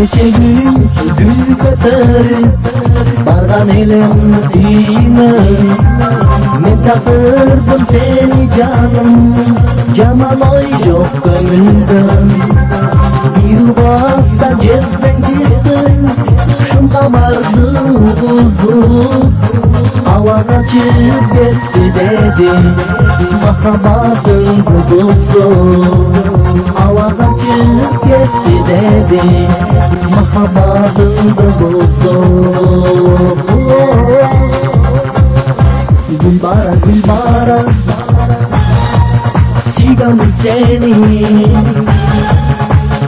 Gün gül katarı Bana elim iman Ne takırdım seni canım Canan oy yok gönlümden Bir vakta cezben çıktın Şunda vardı buzul Havada çık gitti dedi Mahabatın kutusu Havada çık gitti dedi Mahabatın kutusu Gülbara gülbara Çiğdem seni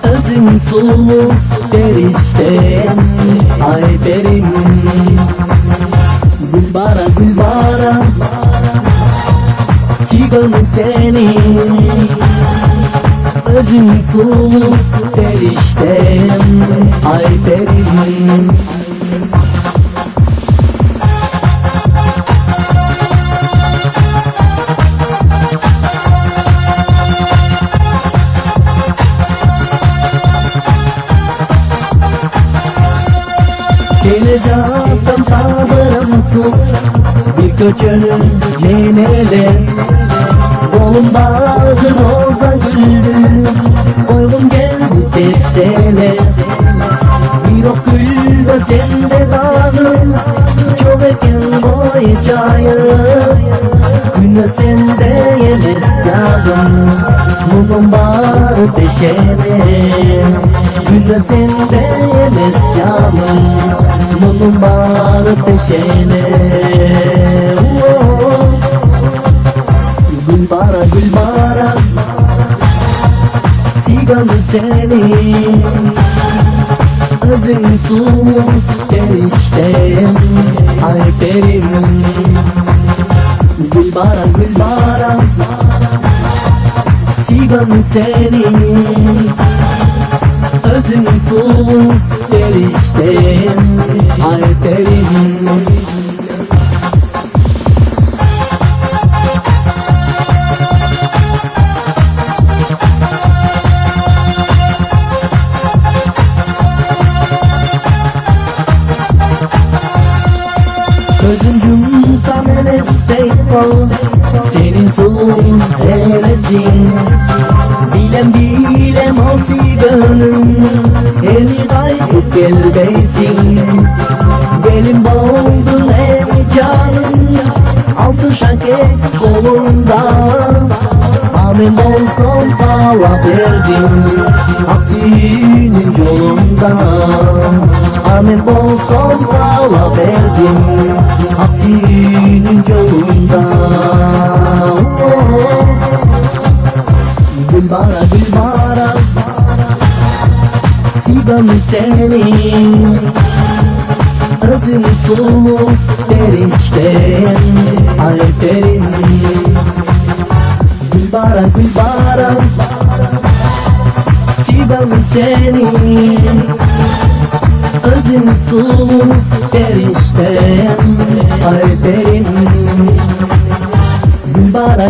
Özün sulu periştem Çiğdem seni. Özün sulu periştem Ay benim Geleceğim tabirimsin Bir köçünün yenile Kolum bağlı roza güldü Koylum geldi tepsele. Bir ok gül de sende kaldı Çok ekin boyacayı Günde sende yemes canım Mumum var peşene Günde sende yemes canım Mumum var peşene seni. Özün su periştem Ay perim Gülbara gülbara Sigan seni. Özün su periştem hevesin Bilem bilem olsi gönlüm Eli gaybı gelbeysin Benim boğdun evi canım. Altı şaket kolunda. Amin olsun pala verdim Aksinin yolunda. Amin olsun pala verdim Aksinin yolunda Gülbara gülbara Sigam seni. Özün sulu periştem Ay perim Gülbara gülbara Sigam seni. Özün sulu periştem Ay perim Gülbara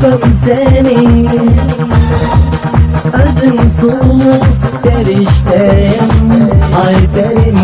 Sigam seni Özün sulu periştem Ay benim